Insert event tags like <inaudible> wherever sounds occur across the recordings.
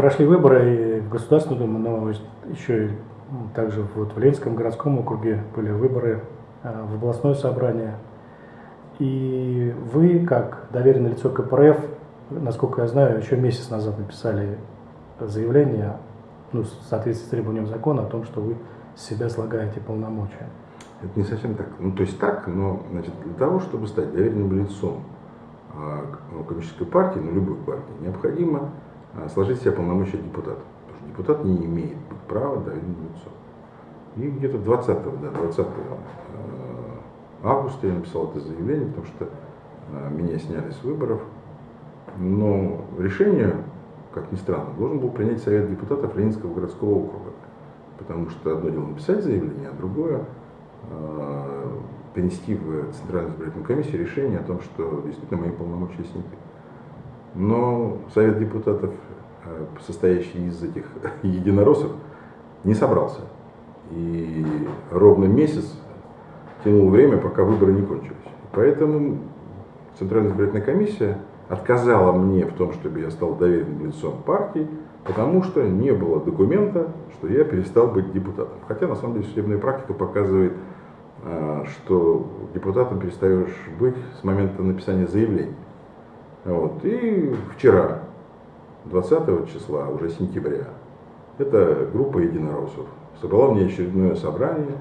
прошли выборы и в Государственную Думу, но еще и также вот в Ленинском городском округе были выборы э, в областное собрание. И вы, как доверенное лицо КПРФ, насколько я знаю, еще месяц назад написали заявление, ну, в соответствии с требованием закона, о том, что вы с себя слагаете полномочия. Это не совсем так. Ну, то есть так, но значит, для того, чтобы стать доверенным лицом э, ну, коммунистической партии, ну, любой партии, необходимо сложить себе полномочия депутата. Потому что депутат не имеет права доверенным лицом. И где-то 20, да, 20 августа я написал это заявление, потому что э, меня сняли с выборов. Но решение, как ни странно, должен был принять Совет депутатов Ленинского городского округа. Потому что одно дело написать заявление, а другое э, перенести в Центральную избирательную комиссию решение о том, что действительно мои полномочия сняты. Но Совет депутатов, э, состоящий из этих <laughs> единороссов, не собрался. И ровно месяц тянул время, пока выборы не кончились. Поэтому Центральная избирательная комиссия отказала мне в том, чтобы я стал доверенным лицом партии, потому что не было документа, что я перестал быть депутатом. Хотя на самом деле судебная практика показывает, а, что депутатом перестаешь быть с момента написания заявления. Вот. И вчера, 20 числа, уже сентября, эта группа единороссов собрала мне очередное собрание,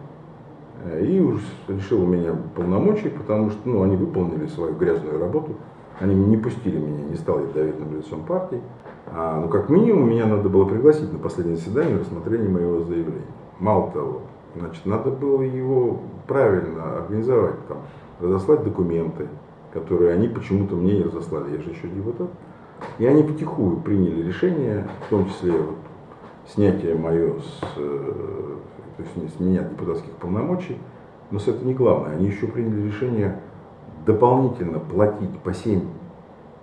Э, и уж решил у меня полномочий, потому что ну, они выполнили свою грязную работу. Они не пустили меня, не стал я доверенным лицом партии. А, ну, как минимум, меня надо было пригласить на последнее заседание рассмотрения моего заявления. Мало того, значит, надо было его правильно организовать, там, разослать документы, которые они почему-то мне не разослали, я же еще депутат. И они потихую приняли решение, в том числе вот, снятие мое с э, то есть с меня депутатских полномочий, но это не главное. Они еще приняли решение дополнительно платить по 7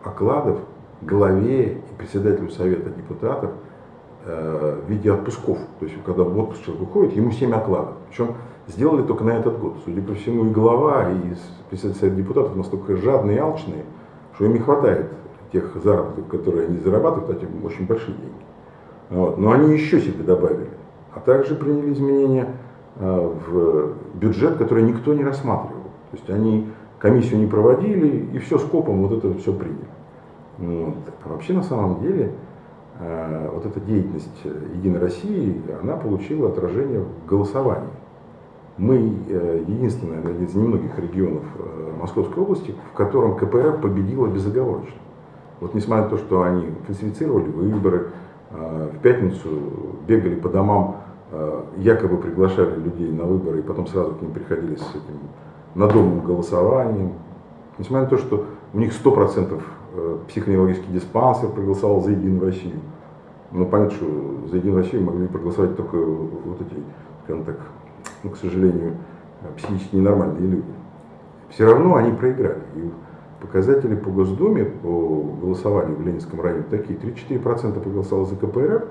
окладов главе и председателю Совета депутатов в виде отпусков. То есть, когда в отпуск человек уходит, ему 7 окладов. Причем сделали только на этот год. Судя по всему, и глава, и председатель депутатов настолько жадные и алчные, что им не хватает тех заработков, которые они зарабатывают, кстати, очень большие деньги. Вот. Но они еще себе добавили а также приняли изменения э, в бюджет, который никто не рассматривал. То есть они комиссию не проводили и все скопом вот это все приняли. Вот. А вообще на самом деле э, вот эта деятельность Единой России, она получила отражение в голосовании. Мы э, единственный один из немногих регионов Московской области, в котором КПРФ победила безоговорочно. Вот несмотря на то, что они фальсифицировали выборы, в пятницу бегали по домам Э, якобы приглашали людей на выборы и потом сразу к ним приходили с этим надомным голосованием. Несмотря на то, что у них 100% э, психоневрологический диспансер проголосовал за Единую Россию. Но понятно, что за Единую Россию могли проголосовать только вот эти, скажем так, ну, к сожалению, психически ненормальные люди. Все равно они проиграли. И показатели по Госдуме, по голосованию в Ленинском районе такие. 34% проголосовало за КПРФ,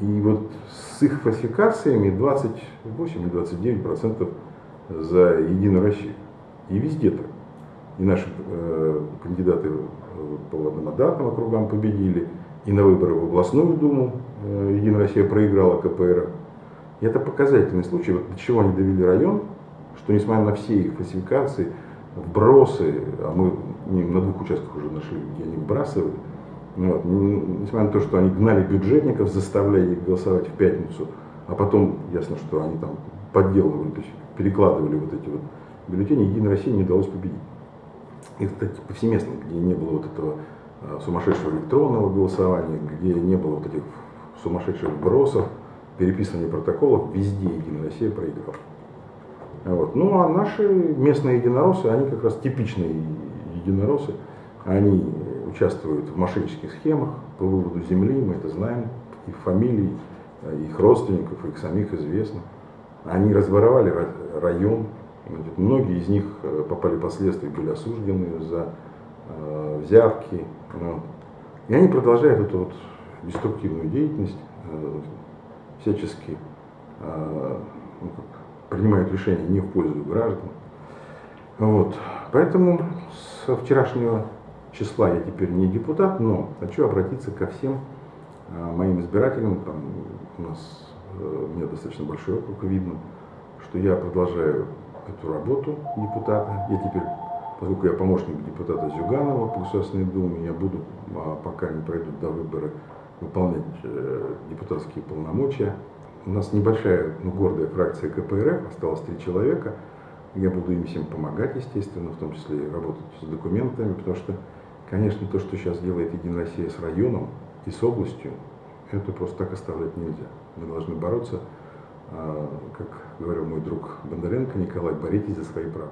и вот с их фальсификациями 28 или 29 процентов за Единую Россию. И везде так. И наши э, кандидаты по одномандатным округам победили, и на выборы в областную думу э, Единая Россия проиграла КПРФ. И это показательный случай, вот до чего они довели район, что несмотря на все их фальсификации, вбросы, а мы на двух участках уже нашли, где они вбрасывали, ну вот. Несмотря на то, что они гнали бюджетников, заставляя их голосовать в пятницу, а потом ясно, что они там подделывали, то есть перекладывали вот эти вот бюллетени, Единой России не удалось победить. И, кстати, повсеместно, где не было вот этого а, сумасшедшего электронного голосования, где не было вот этих сумасшедших бросов, переписывания протоколов, везде Единая Россия проиграла. Вот. Ну а наши местные единороссы, они как раз типичные единороссы, они участвуют в мошеннических схемах по выводу земли, мы это знаем, их фамилий, их родственников, их самих известно. Они разворовали район, многие из них э, попали последствия, были осуждены за э, взятки. Вот. И они продолжают эту вот деструктивную деятельность, э, всячески э, ну, принимают решения не в пользу граждан. Вот. Поэтому с вчерашнего числа я теперь не депутат, но хочу обратиться ко всем а, моим избирателям, там у нас э, у меня достаточно большой округ, видно, что я продолжаю эту работу депутата. Я теперь, поскольку я помощник депутата Зюганова по Государственной Думе, я буду, а, пока не пройдут до выбора, выполнять э, депутатские полномочия. У нас небольшая, но гордая фракция КПРФ, осталось три человека. Я буду им всем помогать, естественно, в том числе и работать с документами, потому что, конечно, то, что сейчас делает Единая Россия с районом и с областью, это просто так оставлять нельзя. Мы должны бороться, как говорил мой друг Бондаренко Николай, боритесь за свои права.